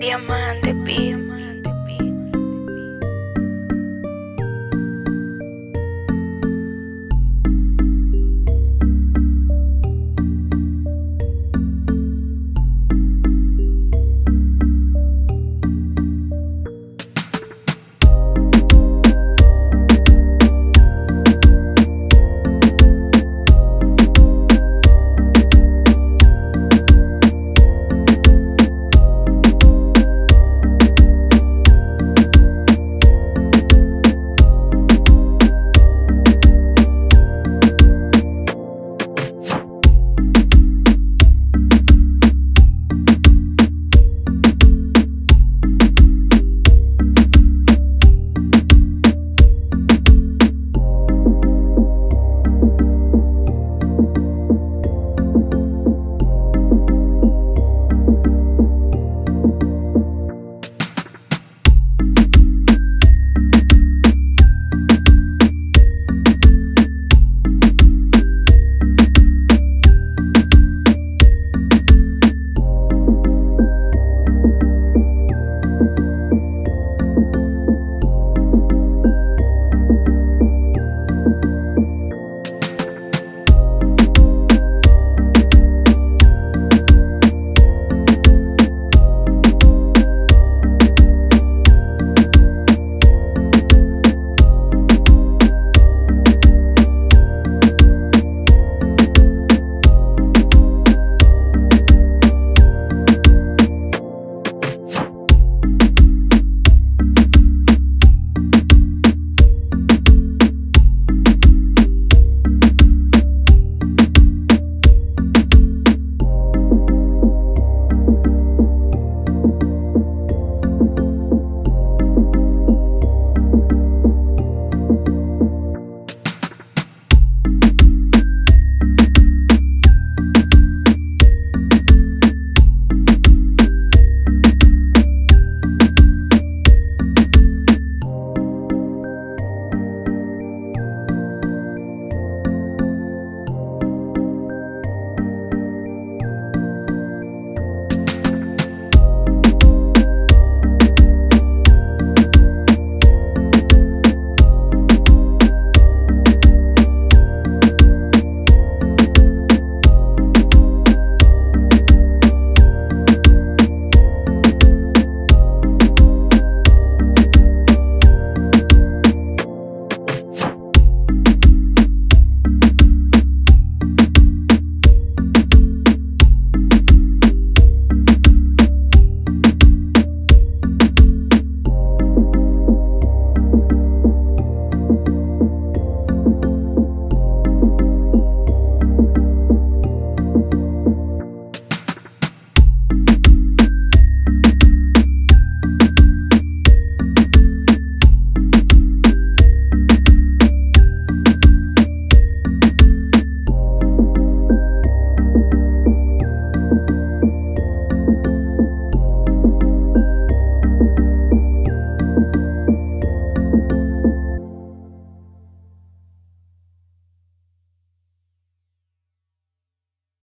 diamante, pi